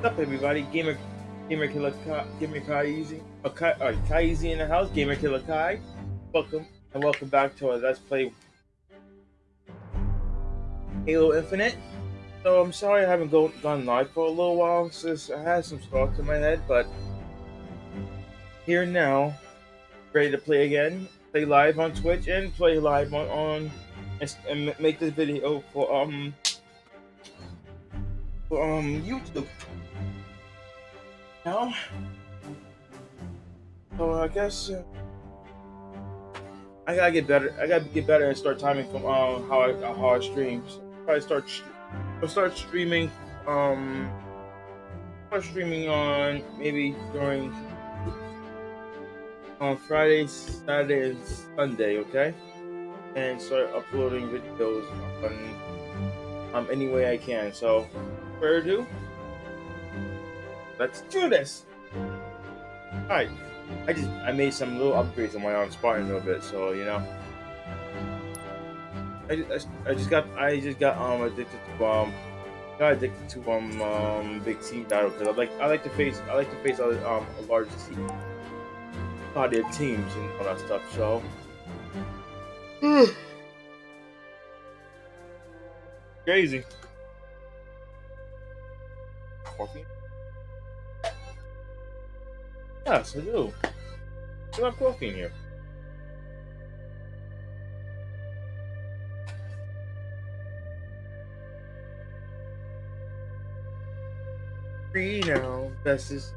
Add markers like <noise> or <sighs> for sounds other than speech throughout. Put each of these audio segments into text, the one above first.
What's up, everybody? Gamer, Gamer Killer, Kai, Gamer Kai Easy, uh, Kai, uh, Kai Easy in the house. Gamer Killer Kai, welcome and welcome back to our Let's Play Halo Infinite. So I'm sorry I haven't go, gone live for a little while since I had some thoughts in my head, but here now, ready to play again. Play live on Twitch and play live on, on and, and make this video for um for um YouTube. Now, so I guess uh, I gotta get better. I gotta get better and start timing from um how I how I stream. So probably start I'll start streaming um start streaming on maybe during on Friday, Saturday, and Sunday. Okay, and start uploading videos on um any way I can. So, further ado. Let's do this. Alright. I just I made some little upgrades on my own Spartan a little bit, so you know. I just, I just got I just got um addicted to um got addicted to um um big team battle because I like I like to face I like to face other um a large team teams and all that stuff. So. <sighs> Crazy. Coffee. Yes, I do. You have coffee in here. Free now, best is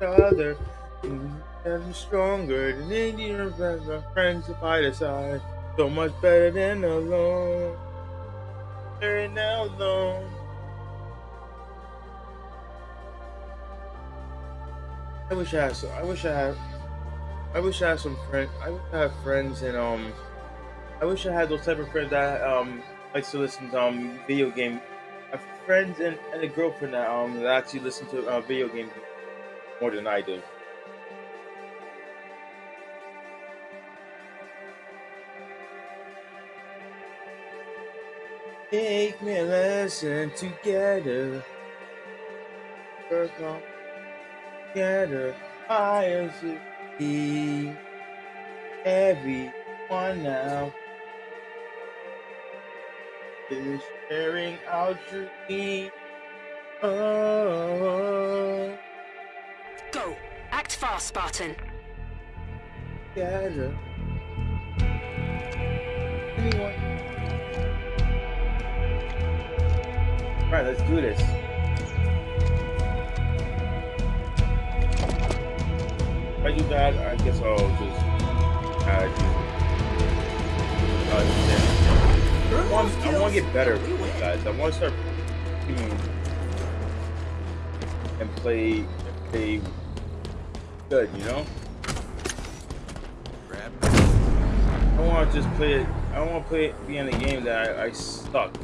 other. And stronger than any of our friends by the side. So much better than alone. Better now alone. I wish I had some. I wish I had. I wish I had some friends. I wish I had friends and um. I wish I had those type of friends that um likes to listen to um video game. I friends and, and a girlfriend that um that actually listen to uh, video games more than I do. Take me a lesson together. Together. I see everyone now is sharing our dream. Oh, Go. Act fast, Spartan. together. Anyone? Right, let's do this. I do that, I guess I'll just add you. Uh. I want, I want to get better with these guys. I want to start and play, and play good, you know? I want to just play it. I don't want to play it, be in a game that I, I suck.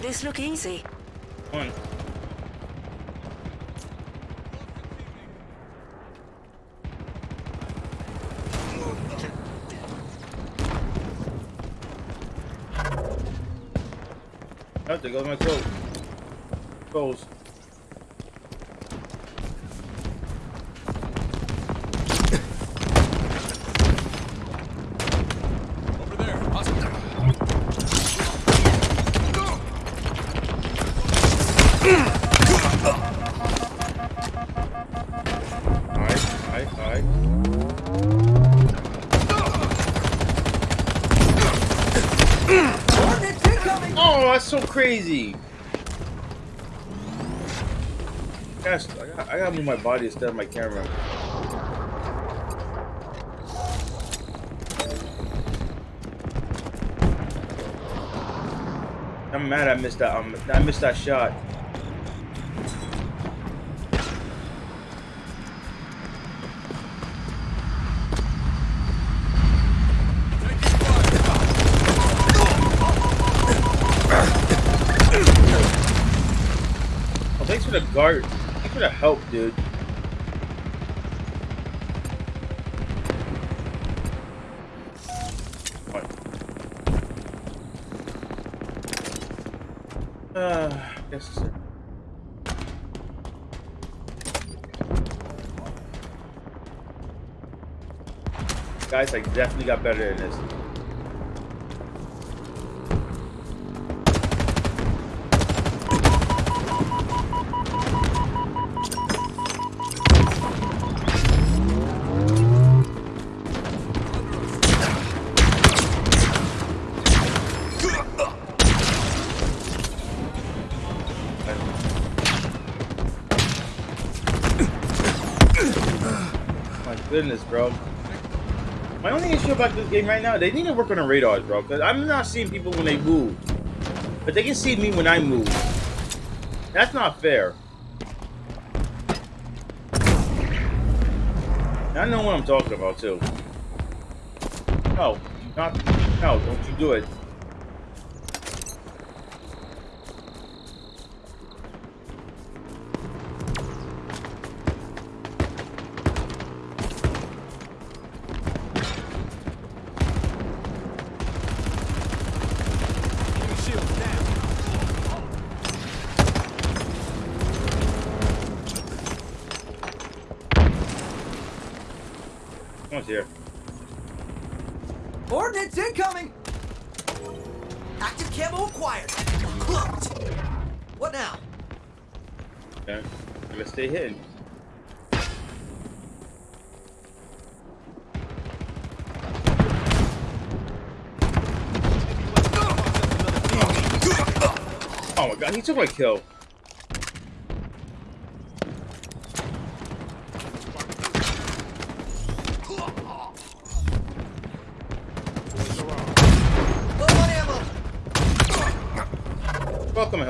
Make this look easy. One. Oh, there goes my coat. Crazy. Gosh, I gotta, I gotta move my body instead of my camera. I'm mad I missed that. Um, I missed that shot. Oh, thanks for the guard. Thanks for the help, dude. What? Uh, guess it's it. Guys, I definitely got better than this. Bro. My only issue about this game right now, they need to work on the radars, bro. Because I'm not seeing people when they move. But they can see me when I move. That's not fair. I know what I'm talking about, too. No, not... No, don't you do it. Someone's here. Ordnance incoming! Active camo acquired. Cloaked. What now? Okay. Let's stay hidden. Oh my god, he took my kill.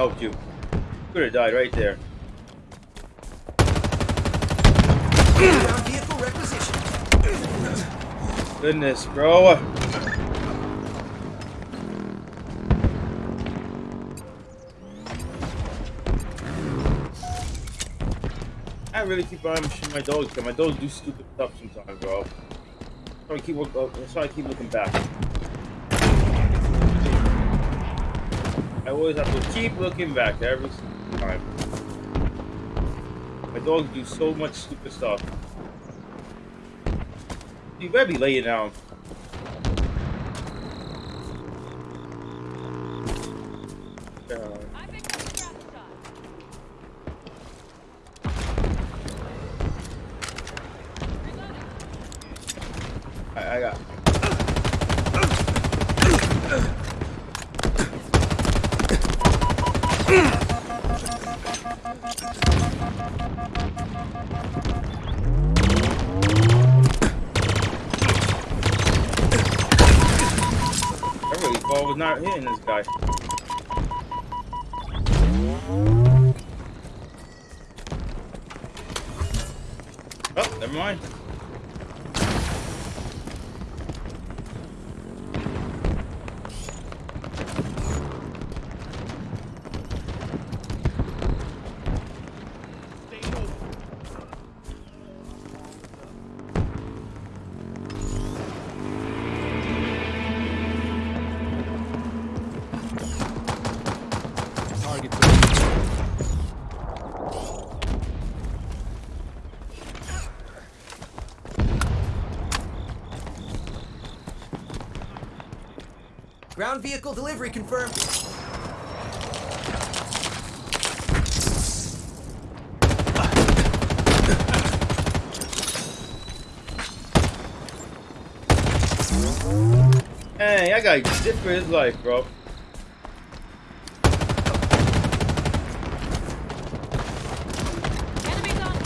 Helped you. Could have died right there. Goodness, bro. I really keep shooting my dogs because my dogs do stupid stuff sometimes, bro. So I keep look, uh, so I keep looking back. I always have to keep looking back every time. My dogs do so much stupid stuff. You better be laying down. Hitting this guy. Ground vehicle delivery confirmed. Hey, I got shit for his life, bro. Enemies on.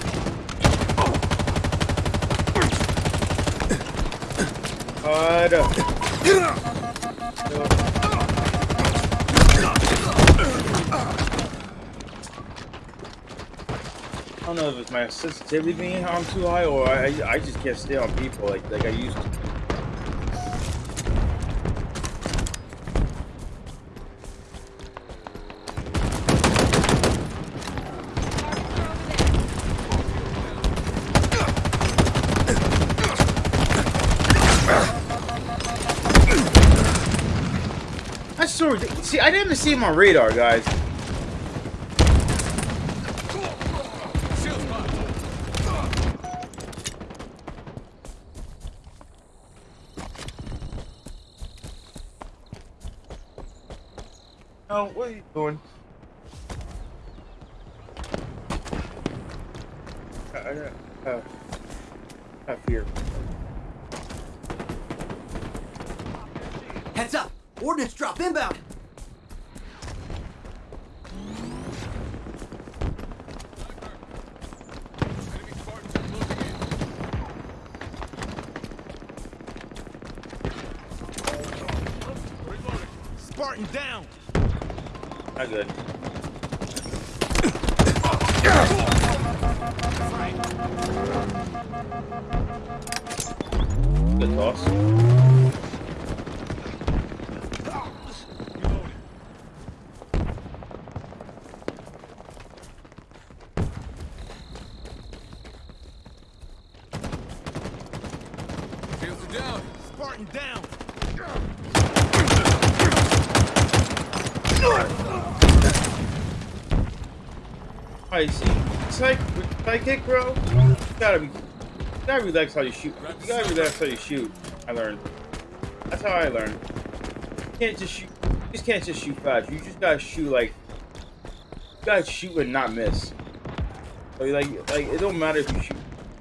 Hold up. Know if it's my sensitivity being on too high or I, I just can't stay on people like like I used to. See, I didn't even see him on radar, guys. Spartan down. I see. Like bro. You gotta be, gotta relax how you shoot. You gotta relax how you shoot. I learned. That's how I learned. You can't just shoot. You just can't just shoot fast. You just gotta shoot like. You gotta shoot and not miss. So like, like it don't matter if you shoot.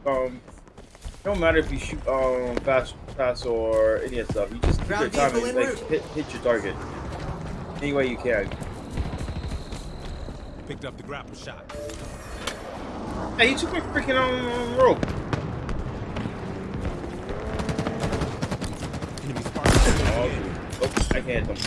Um, it don't matter if you shoot um fast, fast or any of that stuff. You just keep your Ground time and like hit, hit your target any way you can. Picked up the grapple shot. Hey, he took my freaking um, rope. Enemy Oh, closing oh, I can't hit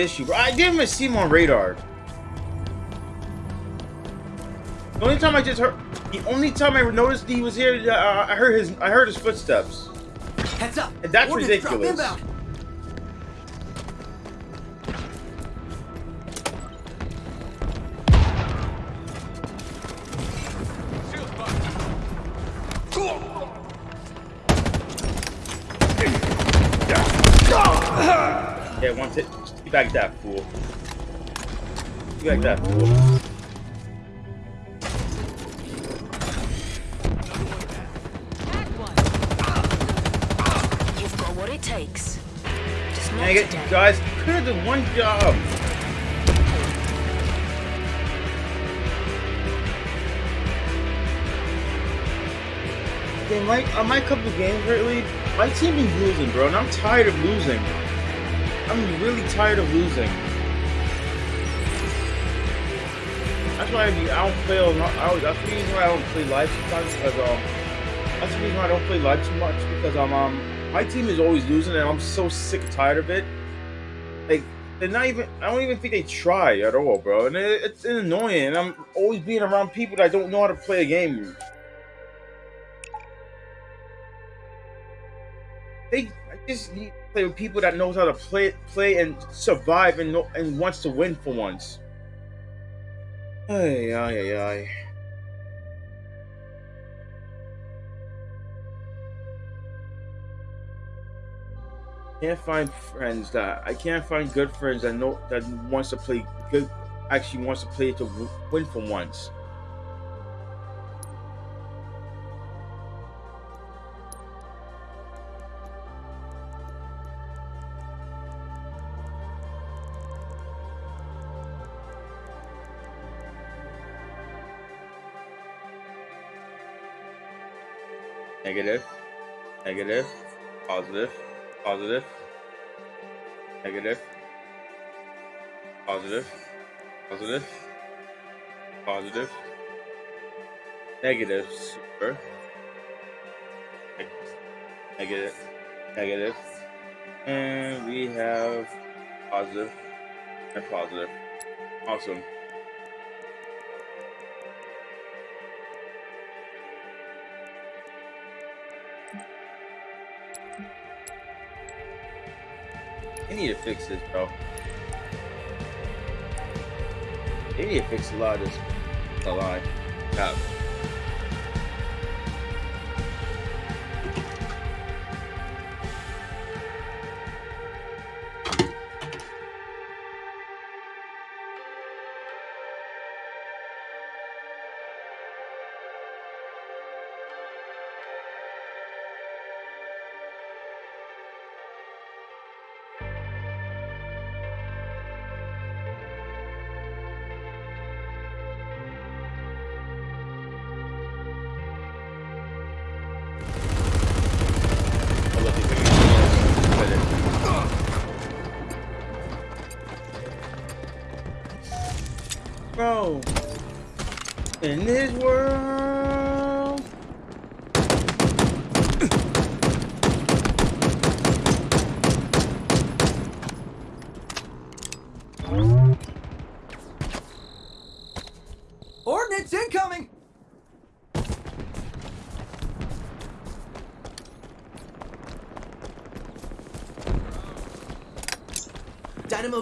issue, bro. I didn't even see him on radar. The only time I just heard, the only time I noticed he was here, uh, I heard his, I heard his footsteps. Heads up! That's Ordnance ridiculous. You back that fool. You back that fool. You've got what it takes. Just not Dang it, today. guys. You could have done one job. Yeah, my, on my couple games lately, my team is losing, bro, and I'm tired of losing. I'm really tired of losing. That's why I, don't play. I, that's the reason why I don't play live sometimes because um, that's the reason why I don't play live too much because um, um, my team is always losing and I'm so sick tired of it. Like they're not even. I don't even think they try at all, bro. And it, it's annoying. And I'm always being around people that don't know how to play a game. They, I just need play with people that knows how to play, play and survive and and wants to win for once. Ay, ay, ay, ay. Can't find friends that I can't find good friends that know that wants to play good. Actually, wants to play to win for once. Negative, negative, positive, positive, negative, positive, positive, positive, negative, super, negative, negative, and we have positive and positive. Awesome. They need to fix this, bro. They need to fix a lot of this. A lot. Cap.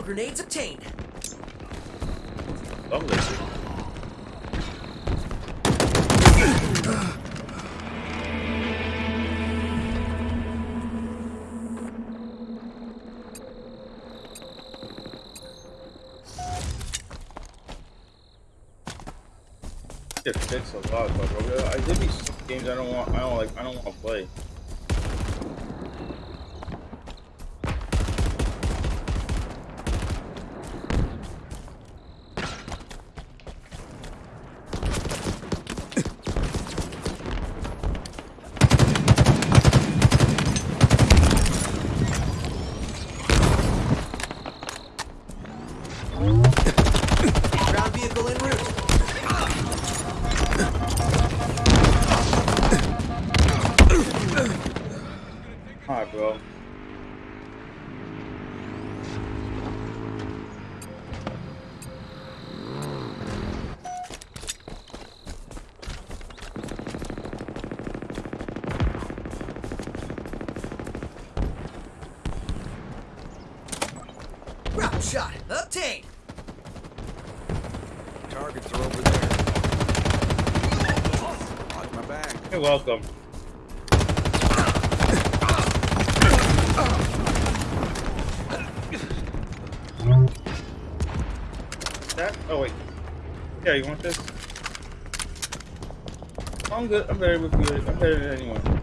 Grenades obtained. lovely. It fits a lot, but I did these games I don't want. I don't like. I don't want You're. That? Oh wait. Yeah, you want this? I'm good. I'm better with you. I'm better than anyone.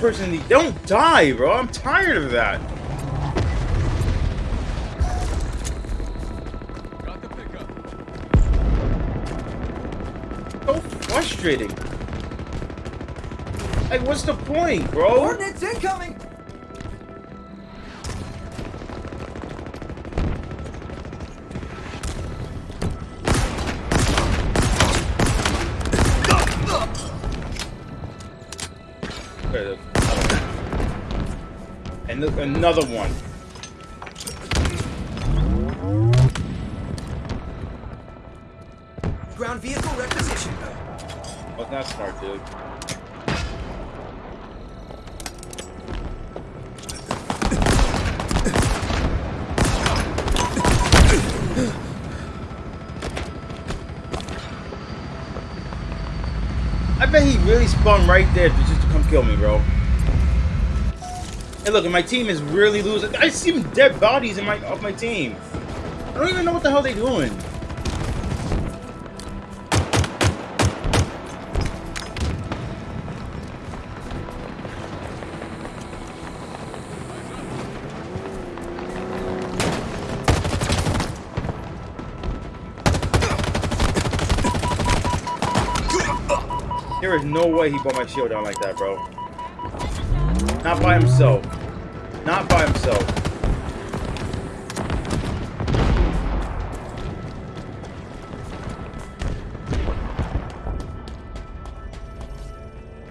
Person and you don't die, bro. I'm tired of that. Got the pickup. So frustrating. Like, what's the point, bro? Ordnance incoming! Another one. Ground vehicle requisition. Oh, not smart, dude. I bet he really spun right there just to come kill me, bro. Hey, look, and my team is really losing. I see dead bodies in my of my team. I don't even know what the hell they're doing. There is no way he brought my shield down like that, bro. Not by himself. Not by himself.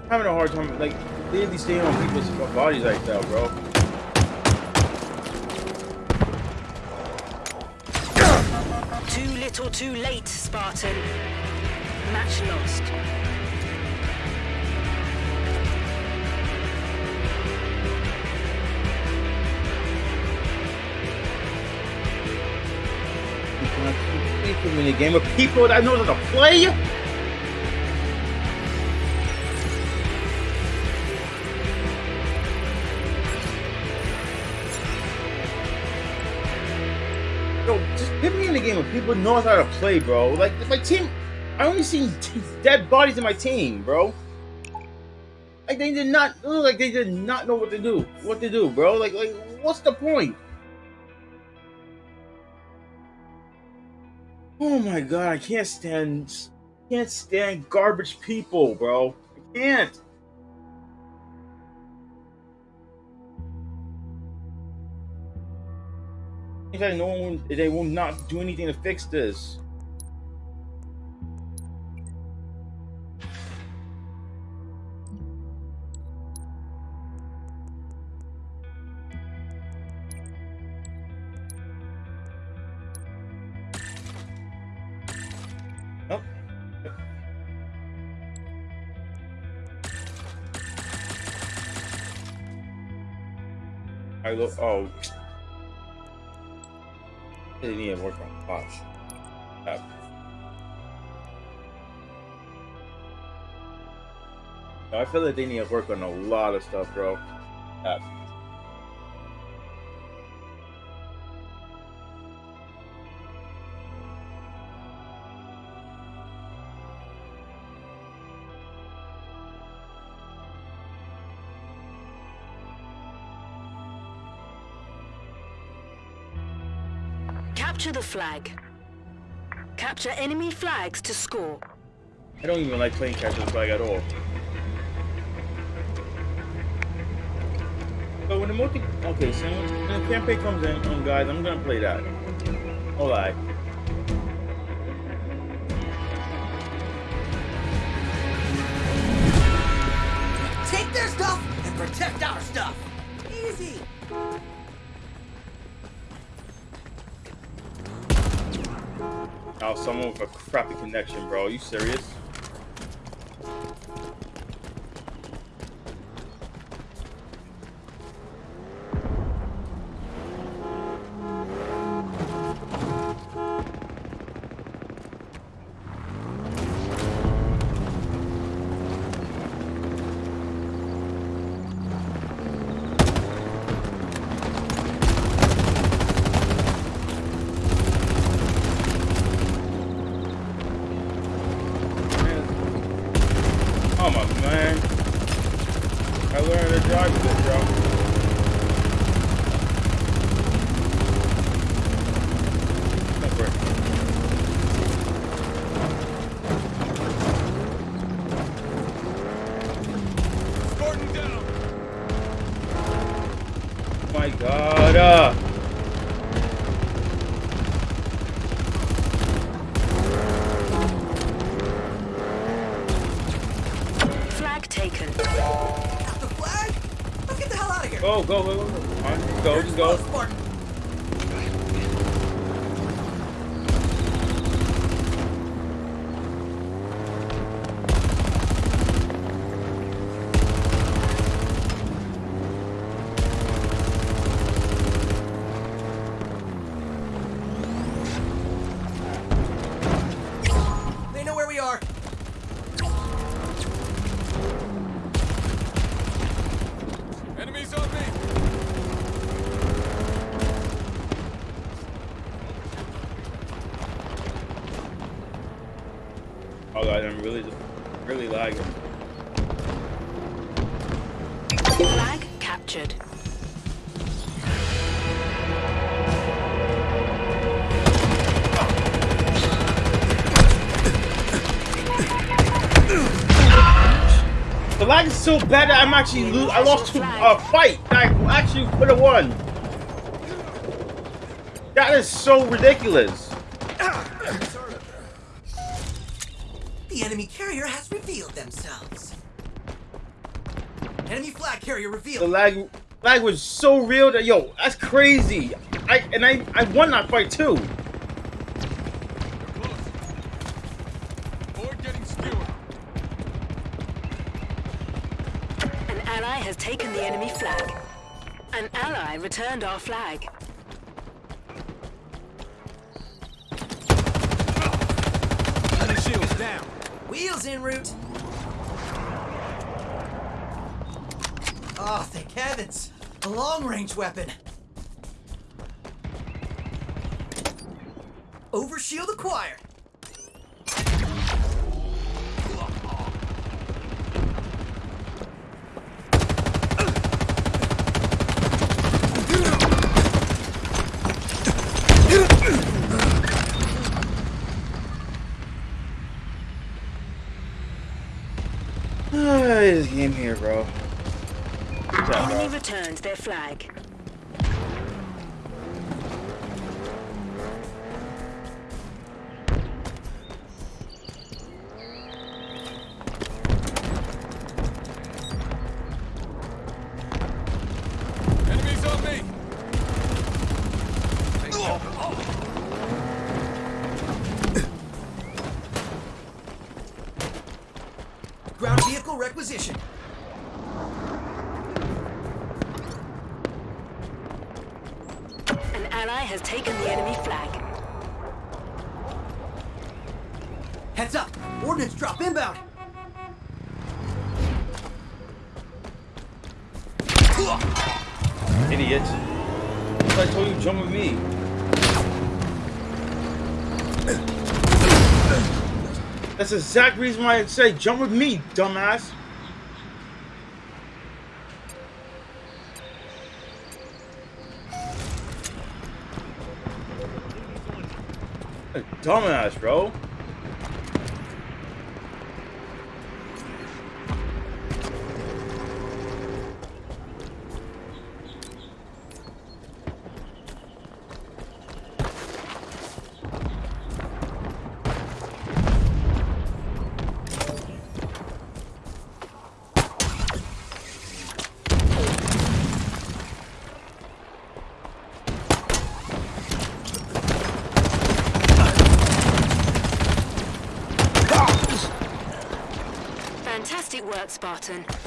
Having a hard time, like, literally staying on people's bodies like that, bro. Too little too late, Spartan. Match lost. People in a game of people that knows how to play. Yo, just put me in a game where people know how to play, bro. Like my team, I only seen <laughs> dead bodies in my team, bro. Like they did not like they did not know what to do. What to do, bro? Like, like what's the point? Oh my god, I can't stand can't stand garbage people, bro. I can't. Fact, no one they will not do anything to fix this. I look. Oh, they need to work on I feel like they need to work on a lot of stuff, bro. Flag. Capture enemy flags to score. I don't even like playing capture the flag at all. But when the multi, okay, so when when the campaign comes in, um, guys, I'm gonna play that. All right. Take their stuff and protect our stuff. Now someone with a crappy connection, bro. Are you serious? Go, go, go, go. go. Come on, go, just go. So bad that I'm actually lo- I lost to a fight that I actually could have won. That is so ridiculous. The enemy carrier has revealed themselves. Enemy flag carrier revealed. The lag lag was so real that yo, that's crazy. I and I I won that fight too. Returned our flag. Enemy shields down. Wheels en route. Oh, thank heavens. A long-range weapon. Enemy bro. returned their flag. That's the exact reason why I say jump with me, dumbass. Dumbass, bro. Fantastic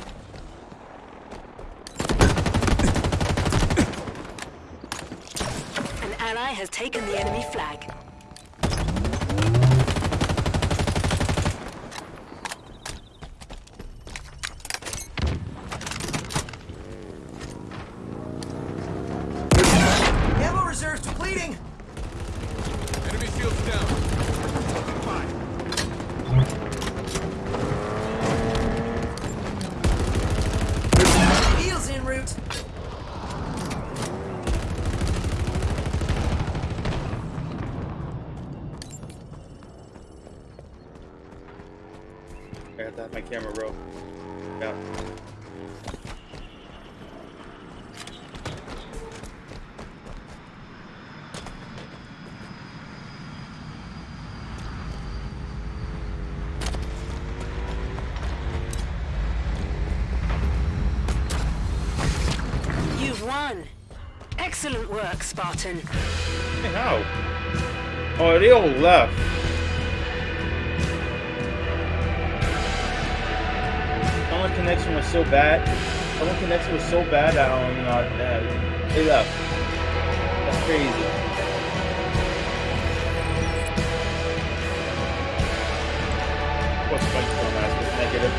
I got to have my camera roll. Yeah. You've won. Excellent work, Spartan. Hey, how? Oh, they all left. So bad. Someone connects was so bad that um, uh, that they left. That's crazy. What's as was negative?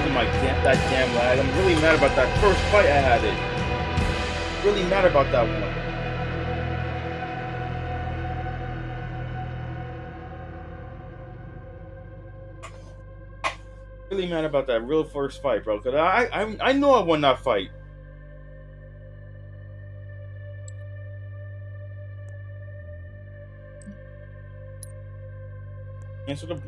Look at my damn, that damn lag. I'm really mad about that first fight I had it. Really mad about that one. Mad about that real first fight, bro. Cause I, I, I know I won that fight. Answer the.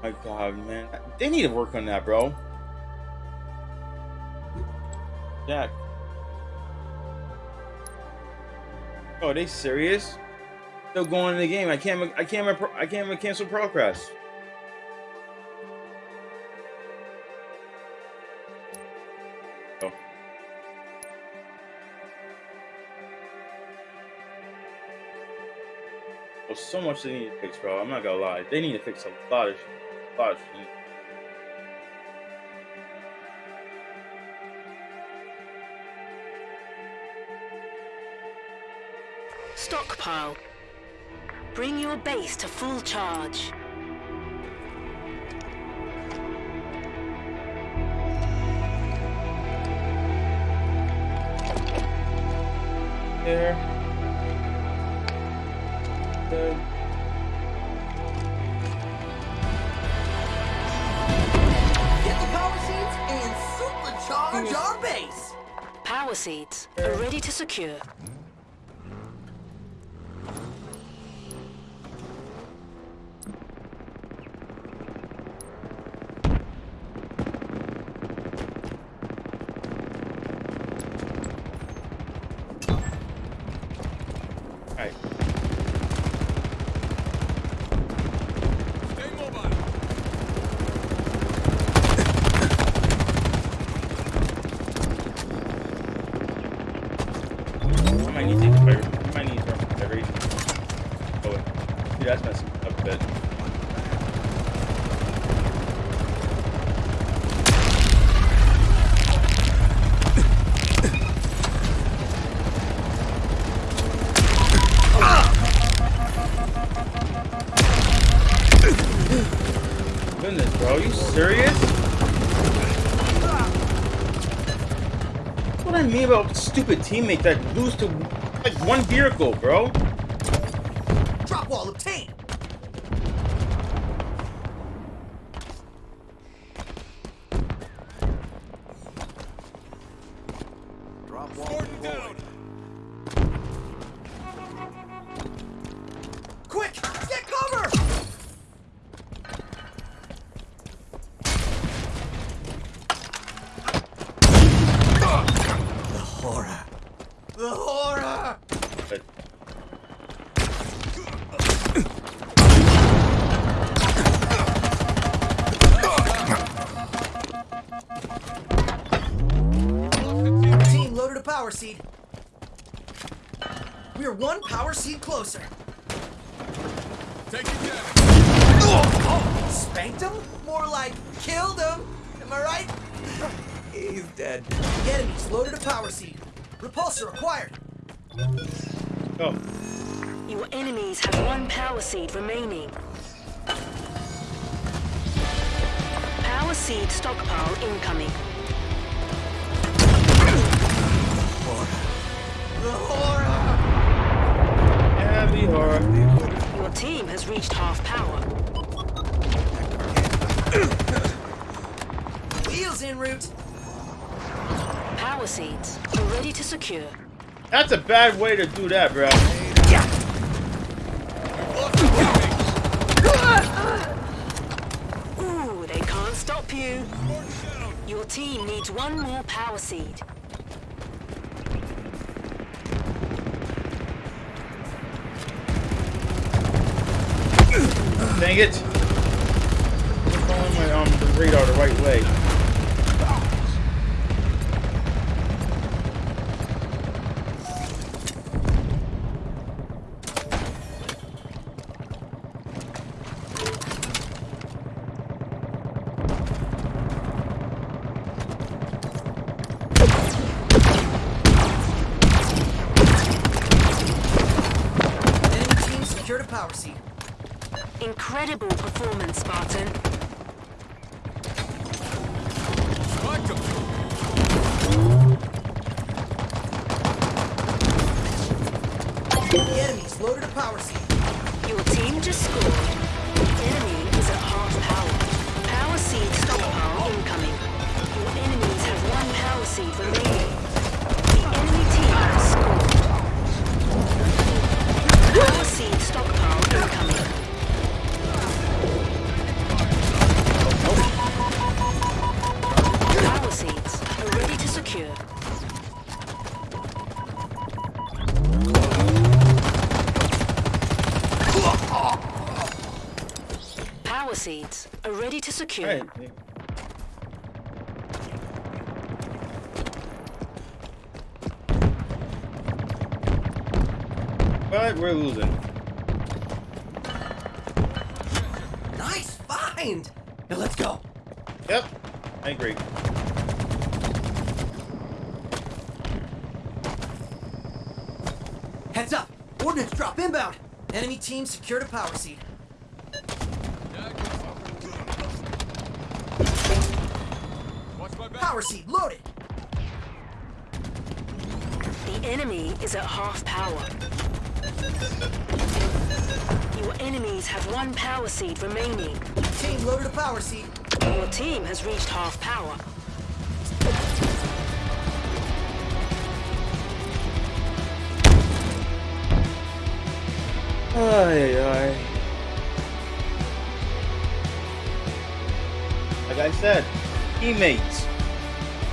My God, man, they need to work on that, bro. Jack. Oh, are they serious? Still going in the game. I can't. I can't. I can't cancel progress. Oh. Oh, so much they need to fix, bro. I'm not gonna lie. They need to fix a lot of. A lot of shit. Stockpile. Bring your base to full charge. There. Good. Get the power seeds and supercharge our base. Power seeds are ready to secure. Alright. Stay mobile. I might need to take I might need to every. Oh, wait. Dude, that's messing up a bit. Goodness, bro, you serious? What I mean about stupid teammate that lose to like one vehicle, bro? Seed stockpile incoming. The horror! heavy horror. Your team has reached half power. Wheels en route. Power seeds are ready to secure. That's a bad way to do that, bro. Yeah. Pew. Your team needs one more power seed. Dang it! I'm following my um, radar the right way. Secure. Alright. But we're losing. Nice find! Now let's go. Yep. I agree. Heads up! Ordnance drop inbound! Enemy team secured a power seed. Power seed loaded! The enemy is at half power. Your enemies have one power seed remaining. Team loaded a power seed. Your team has reached half power. Ay, ay. Like I said, teammates,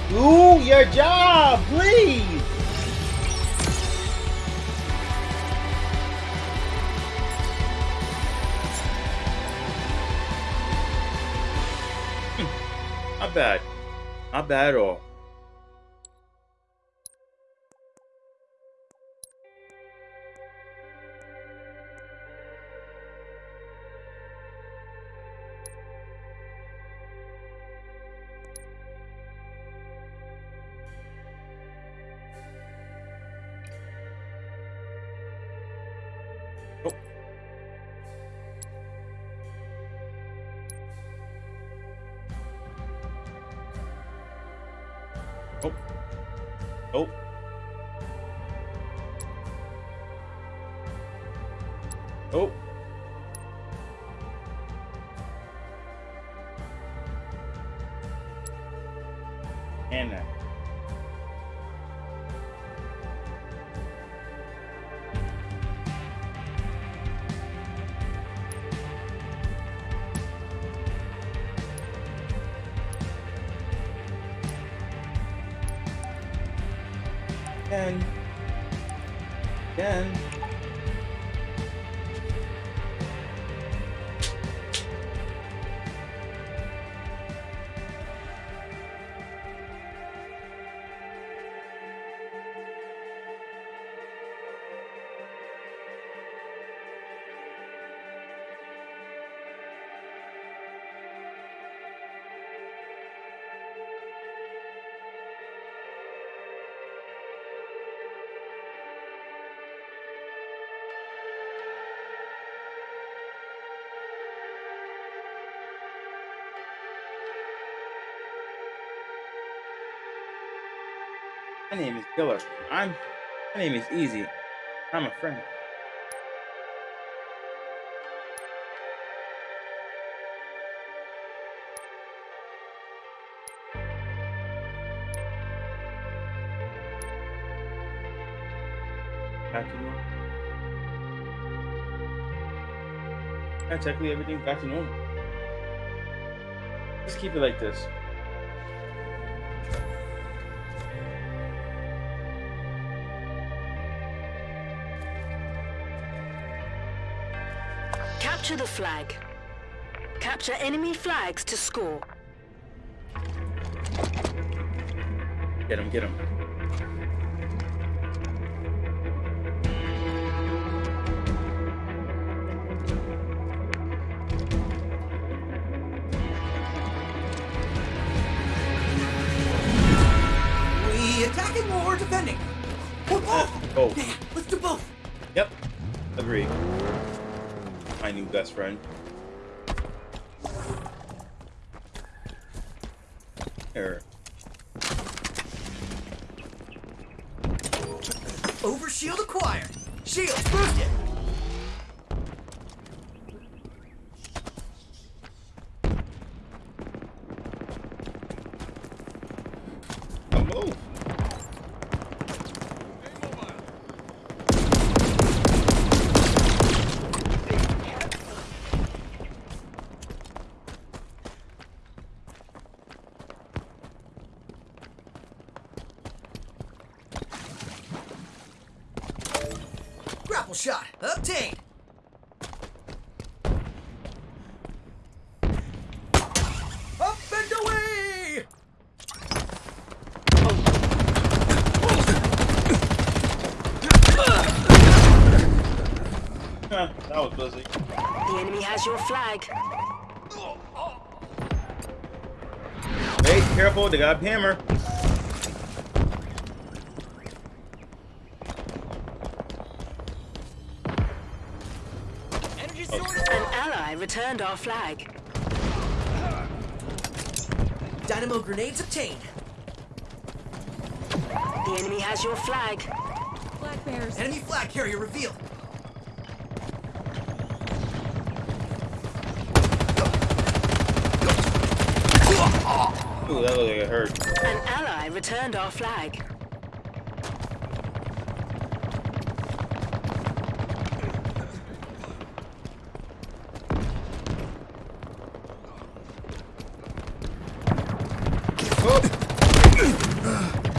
do your job, please. Hmm. Not bad. Not bad at all. My name is Killer. I'm. My name is Easy. I'm a friend. Back to normal. Yeah, technically everything's back to normal. Just keep it like this. Capture the flag. Capture enemy flags to score. Get him, get him. We attacking or defending? Or both? Both. Yeah, let's do both. Yep. Agree. New best friend. Here. Overshield acquired. Shields boosted. A move. Immobile. Grapple shot obtained. Up and away! Huh, <laughs> that was busy. The enemy has your flag. Hey, careful, they got a hammer. An ally returned our flag. Dynamo grenades obtained. The enemy has your flag. Black bears. Enemy flag carrier revealed. Ooh, that looked like it hurt. An ally returned our flag.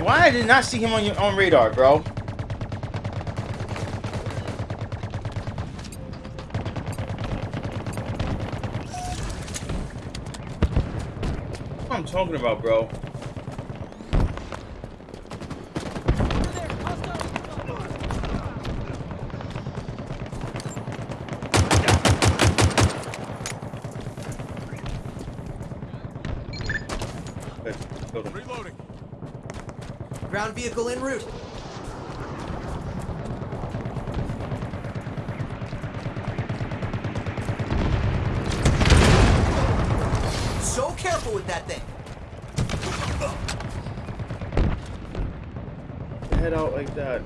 Why I did not see him on your on radar, bro? I'm talking about, bro. Good. Killed him. Reloading. Ground vehicle en route. Like that.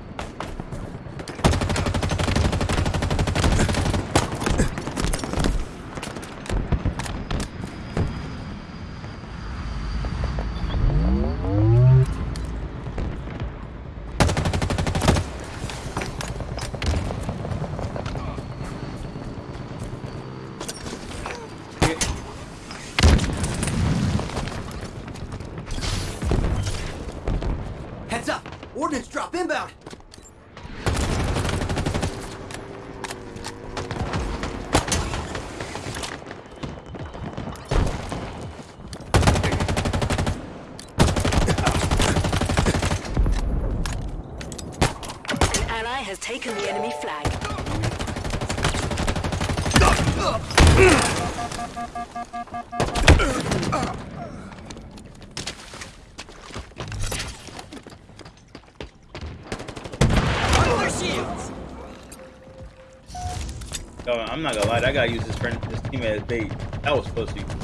Heads up. Ordnance drop inbound. An ally has taken the enemy flag. Under. Yo, I'm not gonna lie, that guy used his friend, his teammate as bait. That was pussy.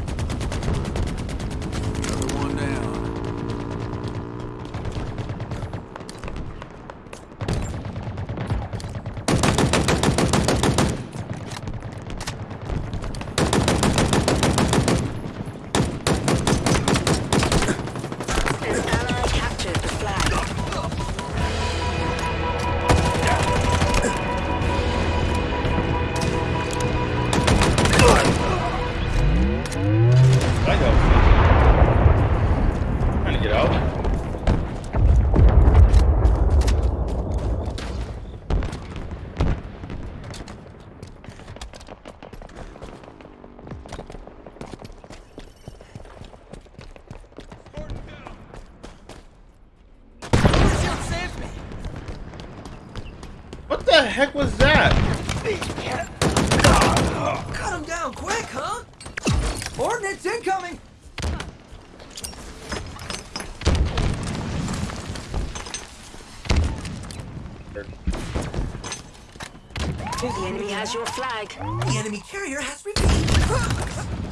Flag. The enemy carrier has revealed.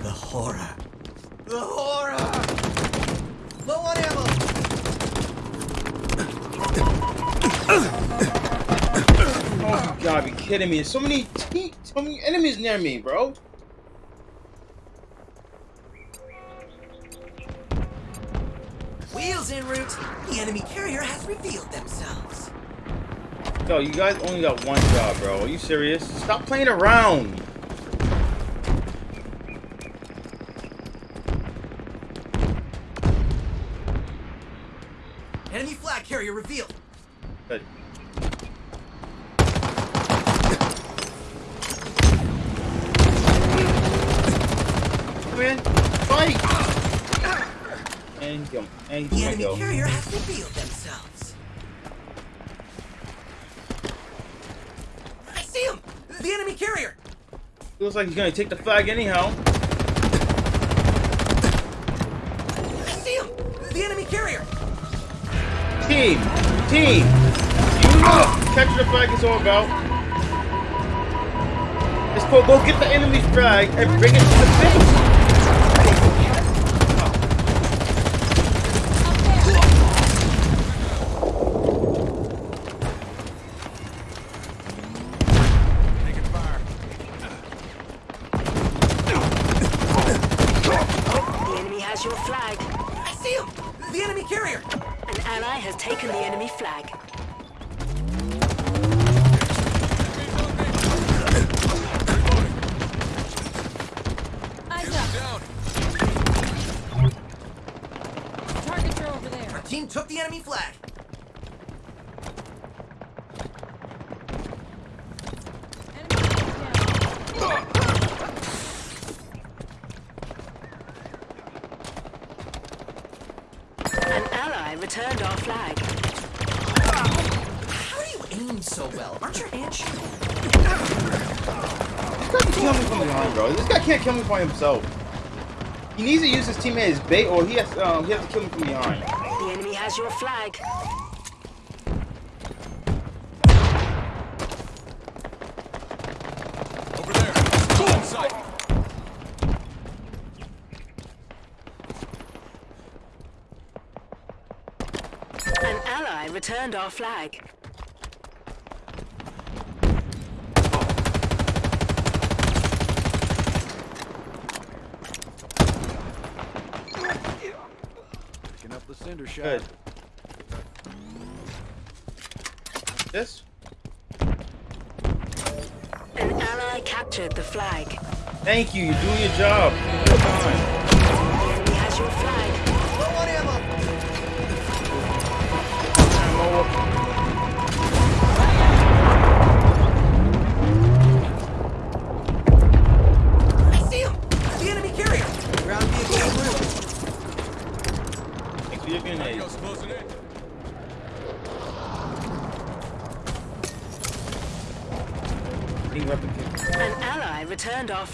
The horror. The horror! Low on ammo! Oh, you gotta be kidding me. There's so many, so many enemies near me, bro. You guys only got one job, bro. Are you serious? Stop playing around. Enemy flag carrier revealed. Good. Come in. Fight! And go. And The enemy go. carrier has revealed themselves. I see him! The enemy carrier! Looks like he's gonna take the flag anyhow. I see him! The enemy carrier! Team! Team! You know catching the flag is all about. Let's go, go get the enemy's flag and bring it to the base! Himself. He needs to use his teammate as bait, or he has, um, he has to kill him from behind. The enemy has your flag. Over there. Go in sight. An ally returned our flag.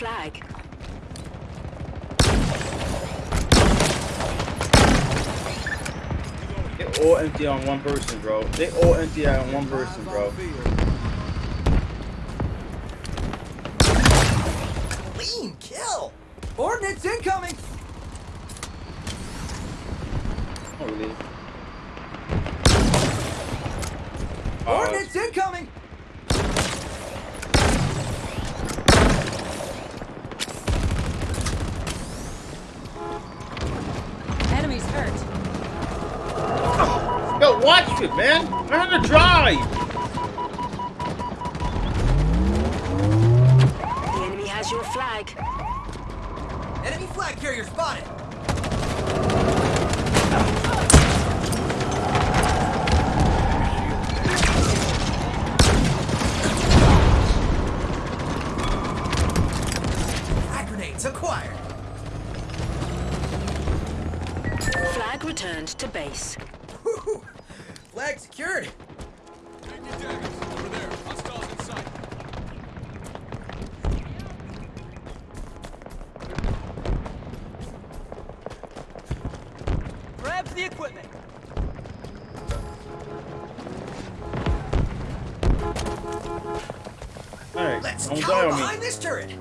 Flag. They all empty on one person, bro. They all empty out on one person, bro. Turret.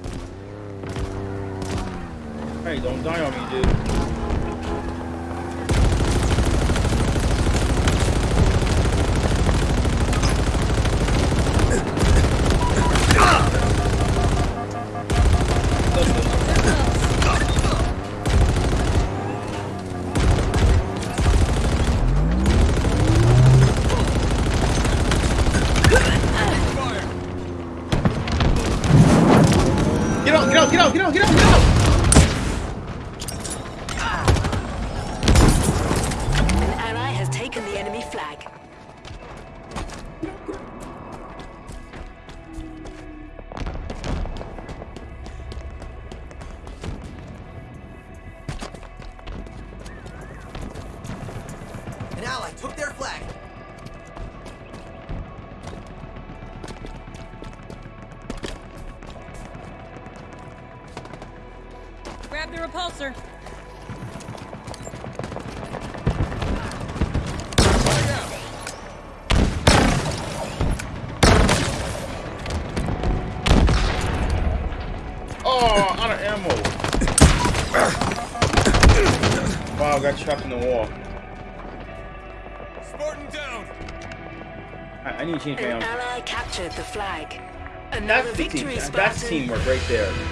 Get out, get out, get out, That's team. That's teamwork right there.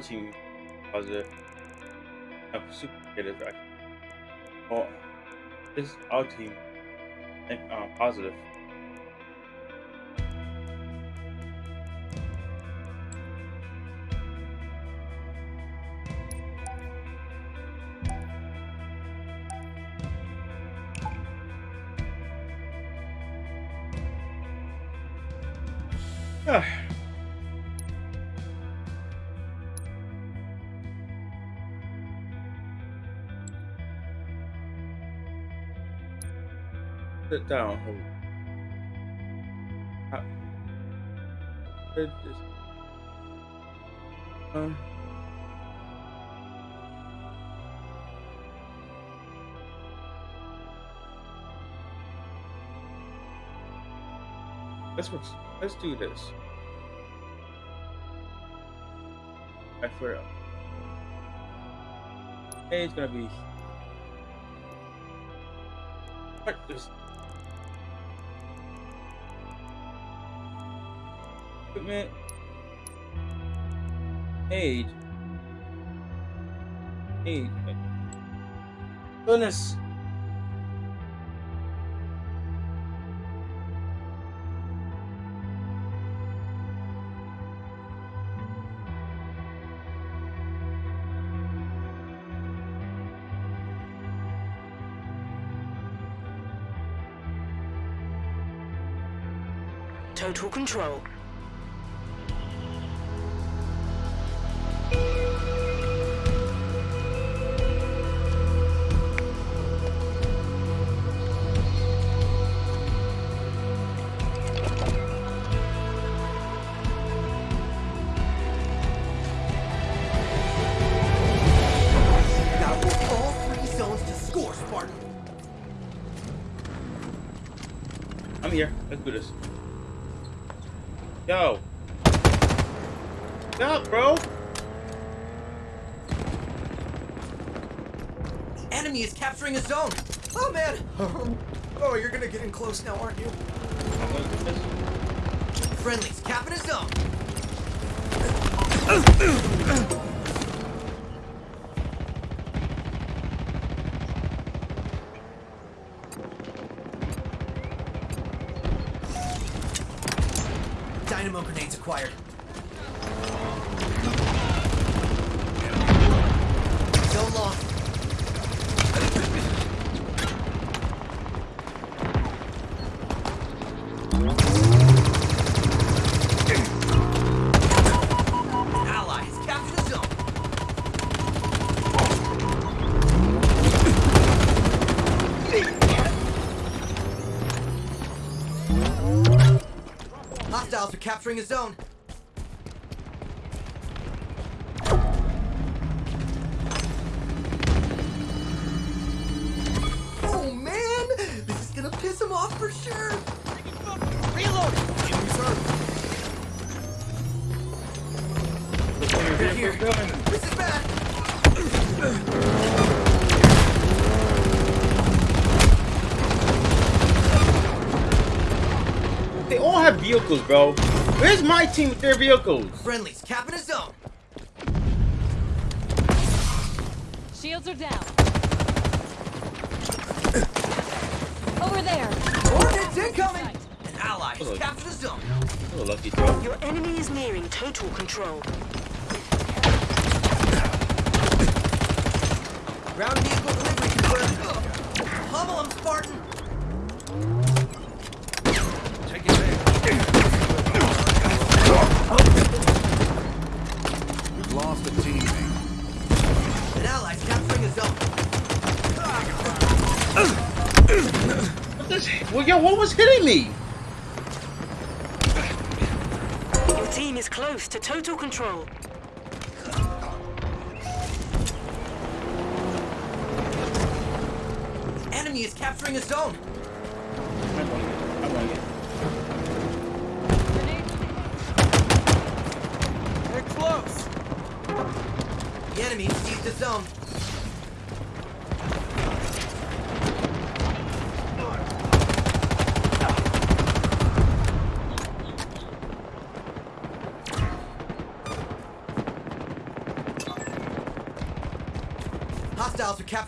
Team positive. No, super actually. Oh, this our team. neg- Uh, positive. Down. Um. Let's let's do this. I forgot. Hey, it's gonna be. What is? Equipment. Aid. Aid. Goodness. Total control. Enemy is capturing a zone. Oh man. Oh, you're gonna get in close now, aren't you? Are capturing a zone. Vehicles, bro. Where's my team with their vehicles? Friendlies capping a zone. Shields are down. Over there. Ordnance incoming! An ally has Hello. captured a zone. Oh, lucky throw. Your enemy is nearing total control. Ground vehicle delivery confirmed. Pummel him, Spartan! Well, yo, what was hitting me? Your team is close to total control. Enemy is capturing a zone.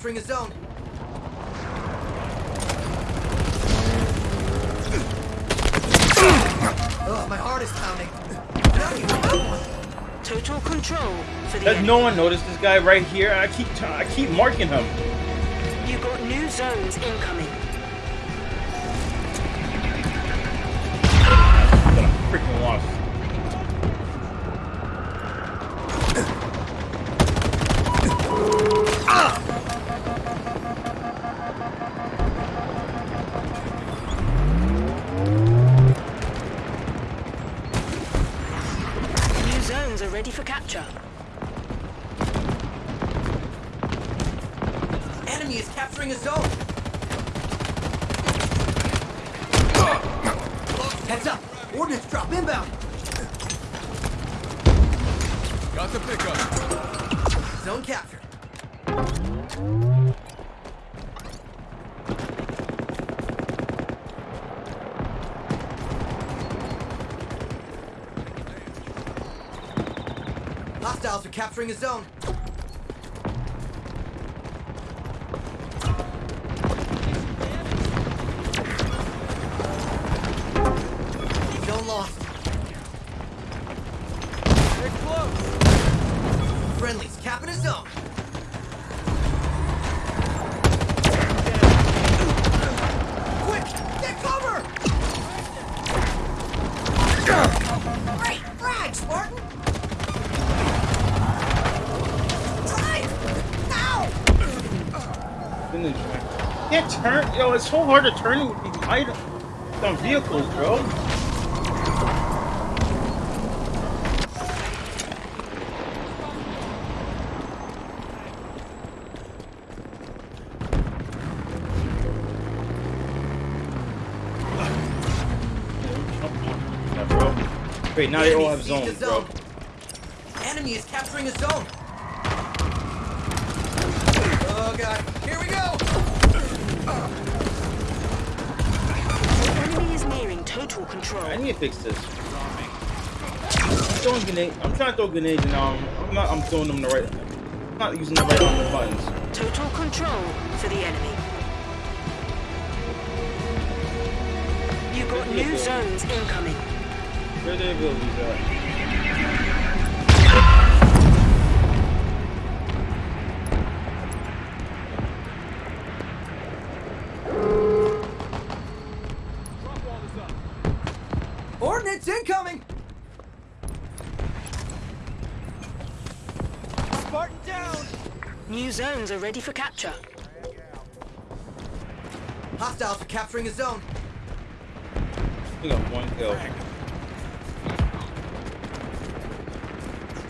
Capturing a zone. Ugh, my heart is pounding. Now you have one. Total control for the Does enemy. no one notice this guy right here? I keep t- I keep marking him. You got new zones incoming. Capturing a zone. Yo, it's so hard to turn with these items. Some vehicles, bro. Wait, now they all have zones, a bro. Enemy is capturing a zone. Fix this. I'm throwing grenade. I'm trying to throw grenades and um, I'm not. I'm throwing them the right. I'm not using the right buttons. Total control for the enemy. You got new zones incoming. Where the abilities at? Ordnance incoming! Spartan down! New zones are ready for capture. Hostiles are capturing a zone. We got one kill.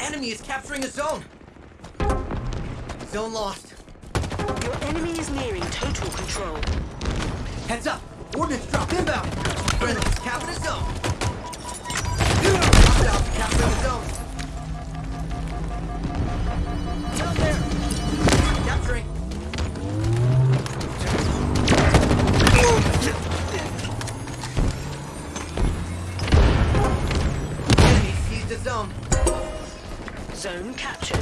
Enemy is capturing a zone. Zone lost. Your enemy is nearing total control. Heads up! Ordnance drop inbound! Friendly's capping a zone. Zone captured.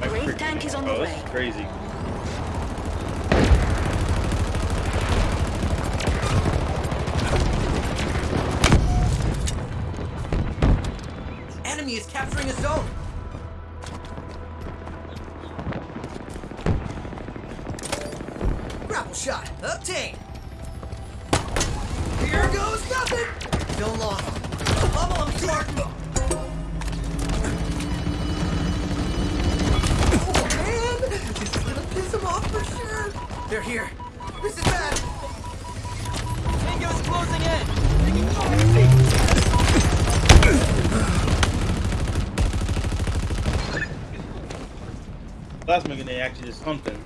My tank is on the oh, way. crazy. Actually is something.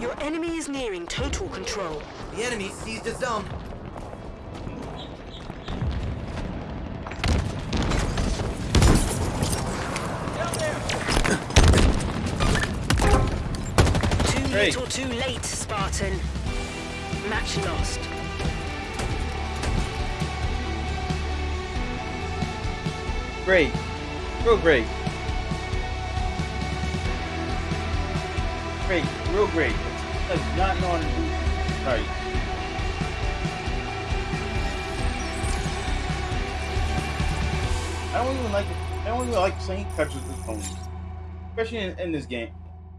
Your enemy is nearing total control. The enemy seized a zone. Too Great. little too late, Spartan. Match lost. Great. Real great. Great. Real great. That's not knowing to do right. I don't even like it. I don't even like playing touch with phone. Especially in, in this game.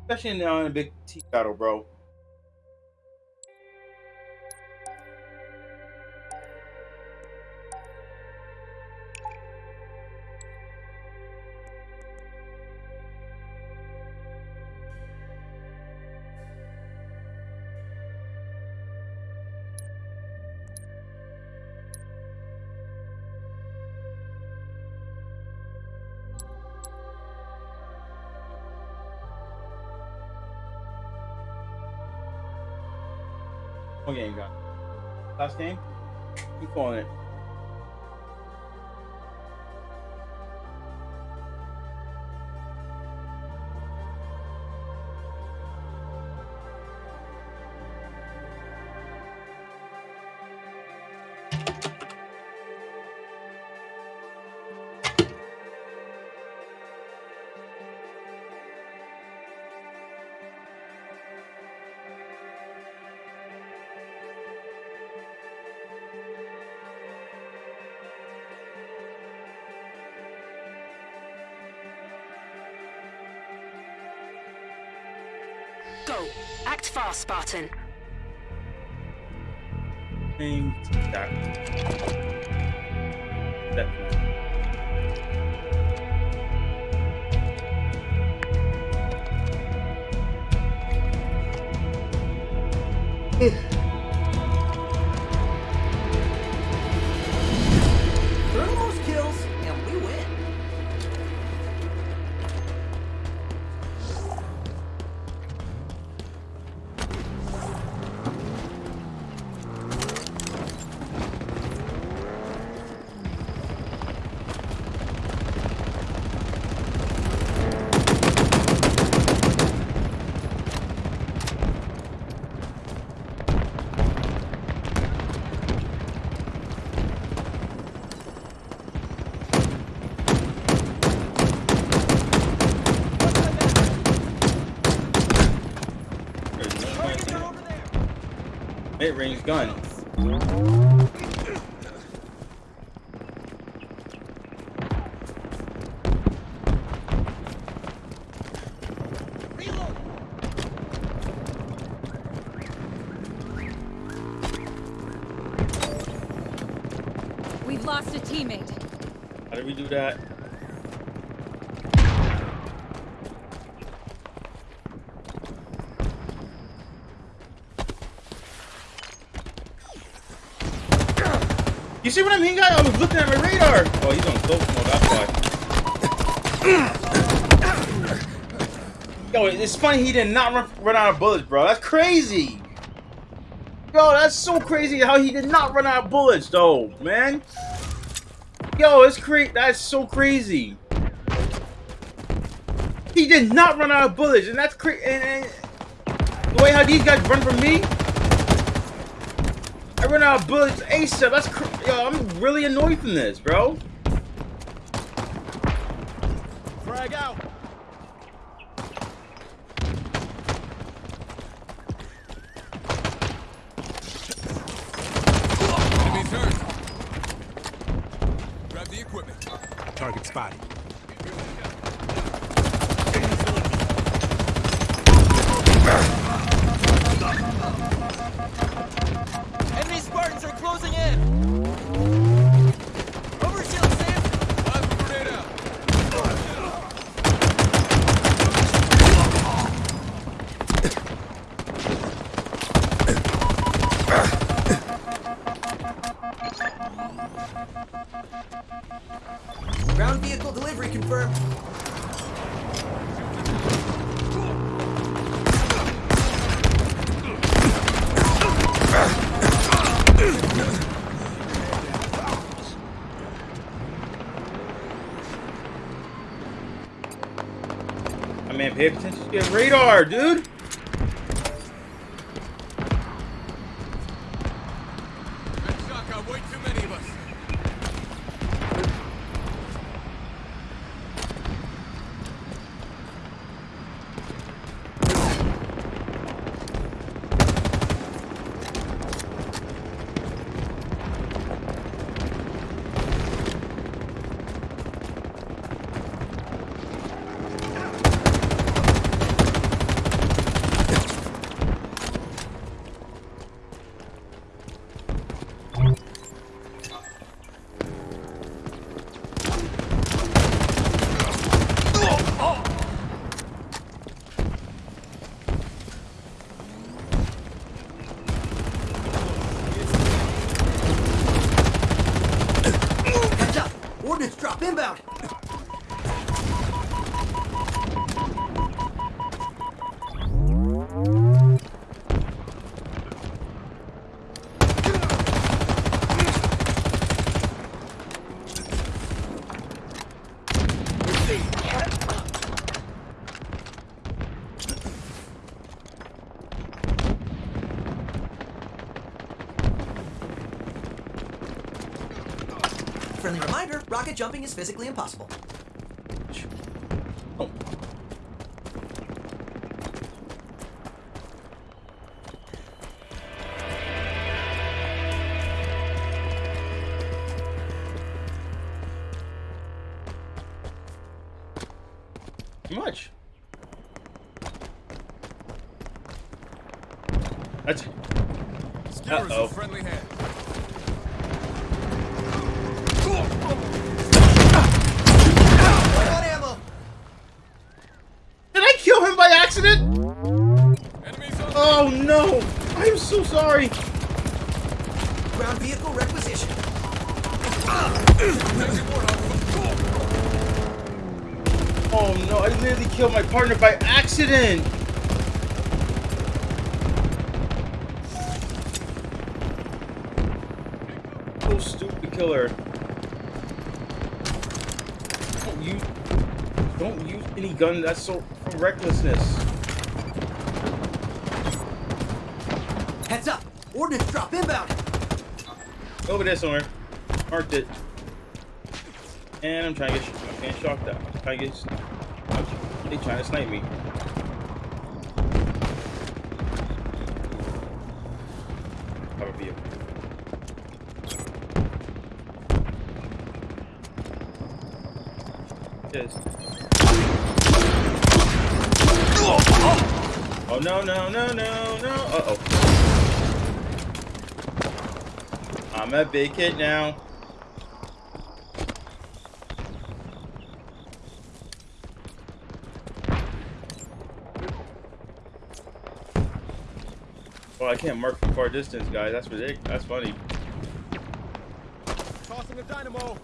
Especially in, in a big T battle, bro. Last game? Keep calling it. Fast, Spartan. Name that. Definitely. hit range gun. Yo, it's funny he did not run, run out of bullets, bro. That's crazy. Yo, that's so crazy how he did not run out of bullets, though, man. Yo, it's crazy. That's so crazy. He did not run out of bullets, and that's crazy. And, and the way how these guys run from me, I run out of bullets ASAP. That's cr yo. I'm really annoyed from this, bro. Your radar, dude. Shock way too many rocket jumping is physically impossible. That's so from recklessness. Heads up! Ordnance drop inbound! Over there somewhere. Marked it. And I'm trying to get, I'm getting shocked out. I'm trying to get, I'm, they trying to snipe me. Cover vehicle. Yes. Oh no no no no no! Uh oh. I'm a big hit now. Well, I can't mark from far distance, guys. That's ridiculous. That's funny. Tossing the dynamo.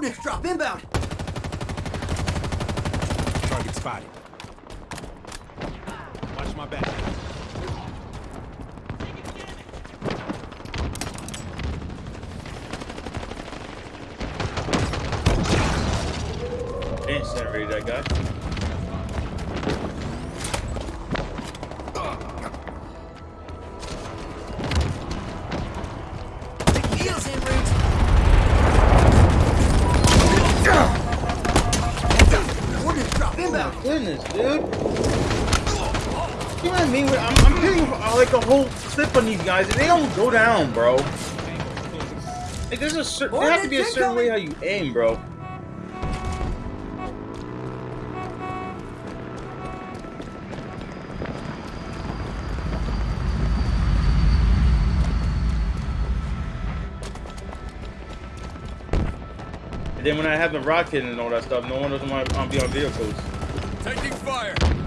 Ordnance drop inbound! Like a whole clip on these guys, and they don't go down, bro. Like there's a cer- there has to be a certain way how you aim, bro. And then when I have the rocket and all that stuff, no one doesn't want to be on vehicles. Taking fire.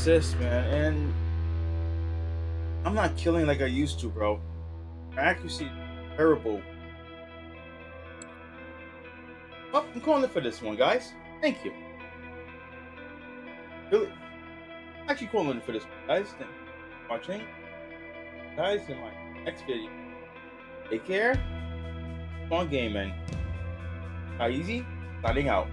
Assists, man, and I'm not killing like I used to, bro. My accuracy terrible. Oh, I'm calling it for this one, guys. Thank you. Really, actually calling it for this one, guys. Thank you for watching, guys. In my next video, take care. Fun game, man. Not easy. Signing out.